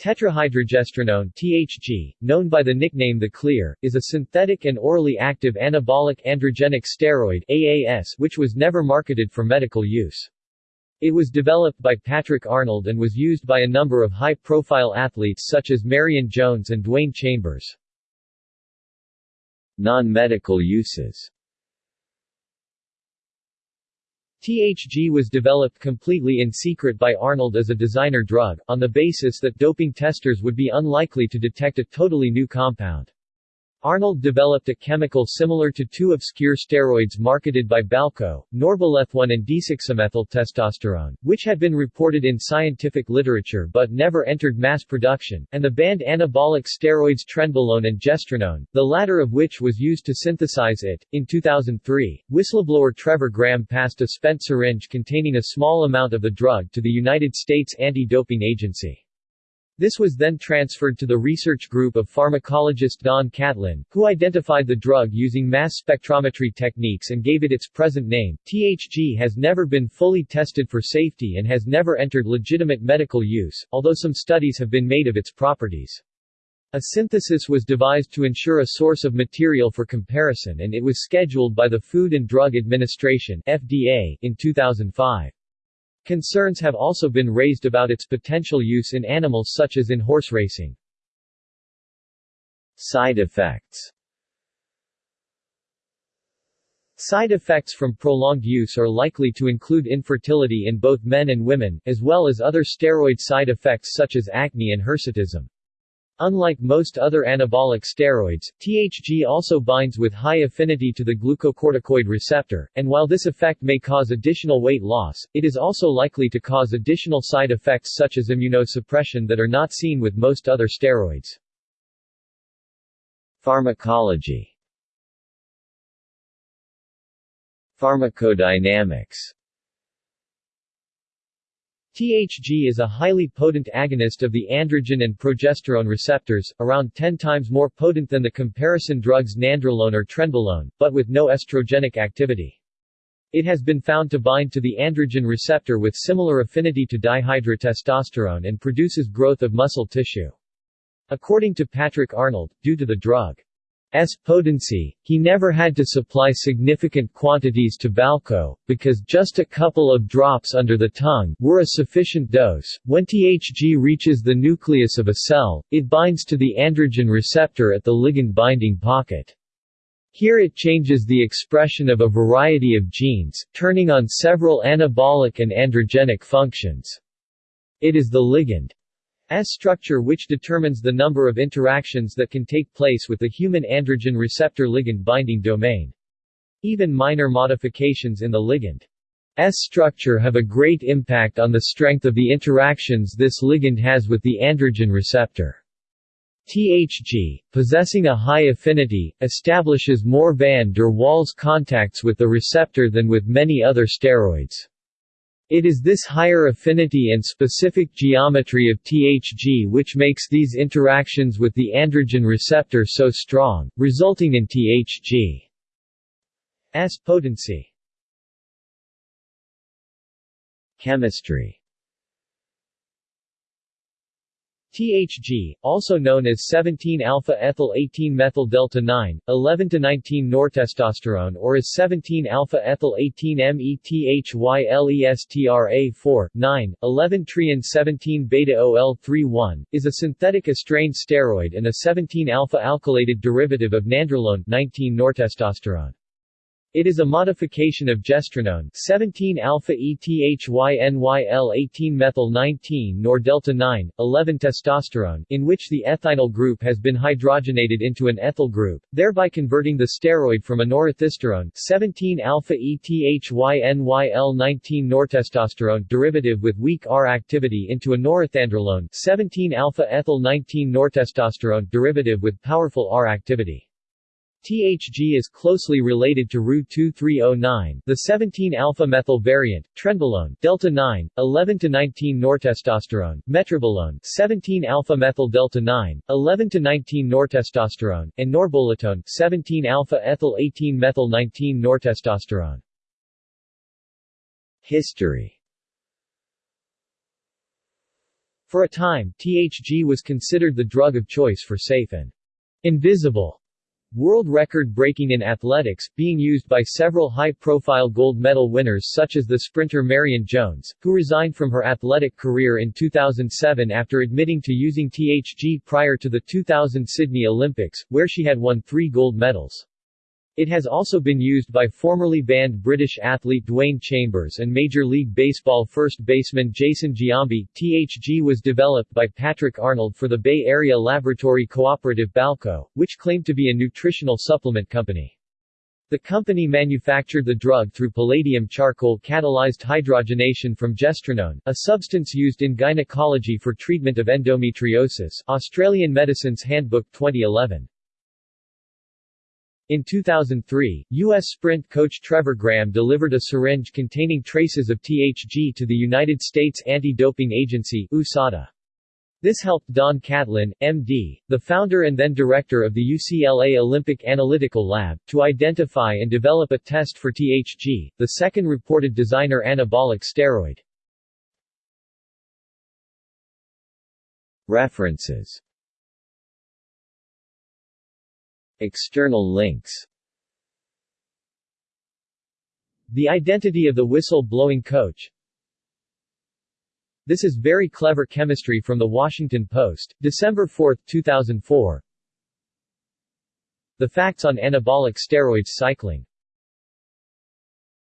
Tetrahydrogestrinone THG, known by the nickname the Clear, is a synthetic and orally active anabolic androgenic steroid AAS which was never marketed for medical use. It was developed by Patrick Arnold and was used by a number of high-profile athletes such as Marion Jones and Dwayne Chambers. Non-medical uses THG was developed completely in secret by Arnold as a designer drug, on the basis that doping testers would be unlikely to detect a totally new compound. Arnold developed a chemical similar to two obscure steroids marketed by Balco, norbolethone and desoxymethyltestosterone, which had been reported in scientific literature but never entered mass production, and the banned anabolic steroids trenbolone and gestrinone, the latter of which was used to synthesize it. In 2003, whistleblower Trevor Graham passed a spent syringe containing a small amount of the drug to the United States Anti-Doping Agency. This was then transferred to the research group of pharmacologist Don Catlin, who identified the drug using mass spectrometry techniques and gave it its present name. THG has never been fully tested for safety and has never entered legitimate medical use, although some studies have been made of its properties. A synthesis was devised to ensure a source of material for comparison and it was scheduled by the Food and Drug Administration FDA in 2005. Concerns have also been raised about its potential use in animals such as in horse racing. Side effects Side effects from prolonged use are likely to include infertility in both men and women, as well as other steroid side effects such as acne and hirsutism. Unlike most other anabolic steroids, THG also binds with high affinity to the glucocorticoid receptor, and while this effect may cause additional weight loss, it is also likely to cause additional side effects such as immunosuppression that are not seen with most other steroids. Pharmacology Pharmacodynamics THG is a highly potent agonist of the androgen and progesterone receptors, around 10 times more potent than the comparison drugs nandrolone or trenbolone, but with no estrogenic activity. It has been found to bind to the androgen receptor with similar affinity to dihydrotestosterone and produces growth of muscle tissue. According to Patrick Arnold, due to the drug S potency, he never had to supply significant quantities to Balco, because just a couple of drops under the tongue were a sufficient dose. When THG reaches the nucleus of a cell, it binds to the androgen receptor at the ligand binding pocket. Here it changes the expression of a variety of genes, turning on several anabolic and androgenic functions. It is the ligand S structure which determines the number of interactions that can take place with the human androgen receptor ligand binding domain. Even minor modifications in the ligand S structure have a great impact on the strength of the interactions this ligand has with the androgen receptor. THG, possessing a high affinity, establishes more van der Waals contacts with the receptor than with many other steroids. It is this higher affinity and specific geometry of THG which makes these interactions with the androgen receptor so strong, resulting in THG's potency. Chemistry THG, also known as 17-alpha-ethyl-18-methyl-delta-9, 11-19-nortestosterone or as 17-alpha-ethyl-18-methylestrA4, 9, 11-trian-17-beta-OL3-1, is a synthetic estrane steroid and a 17-alpha-alkylated derivative of nandrolone 19-nortestosterone. It is a modification of gestrinone 17-alpha-ethynyl-18-methyl-19 nor delta-9, 11-testosterone in which the ethinyl group has been hydrogenated into an ethyl group, thereby converting the steroid from a norethisterone 17-alpha-ethynyl-19 nortestosterone derivative with weak R activity into a norethindrolone 17-alpha-ethyl-19 nortestosterone derivative with powerful R activity. THG is closely related to Ru-2309, the 17-alpha-methyl variant, trenbolone, delta-9, 11-19 nortestosterone, metrobolone, 17-alpha-methyl delta-9, 11-19 nortestosterone, and norbolitone, 17-alpha-ethyl-18-methyl-19 nortestosterone. History For a time, THG was considered the drug of choice for safe and invisible world record breaking in athletics, being used by several high-profile gold medal winners such as the sprinter Marion Jones, who resigned from her athletic career in 2007 after admitting to using THG prior to the 2000 Sydney Olympics, where she had won three gold medals. It has also been used by formerly banned British athlete Dwayne Chambers and Major League Baseball first baseman Jason Giambi. THG was developed by Patrick Arnold for the Bay Area laboratory cooperative Balco, which claimed to be a nutritional supplement company. The company manufactured the drug through palladium charcoal catalyzed hydrogenation from gestrinone, a substance used in gynecology for treatment of endometriosis. Australian Medicines Handbook 2011. In 2003, U.S. sprint coach Trevor Graham delivered a syringe containing traces of THG to the United States Anti-Doping Agency USADA. This helped Don Catlin, MD, the founder and then director of the UCLA Olympic Analytical Lab, to identify and develop a test for THG, the second reported designer anabolic steroid. References External links. The identity of the whistle-blowing coach. This is very clever chemistry from The Washington Post, December 4, 2004 The facts on anabolic steroids cycling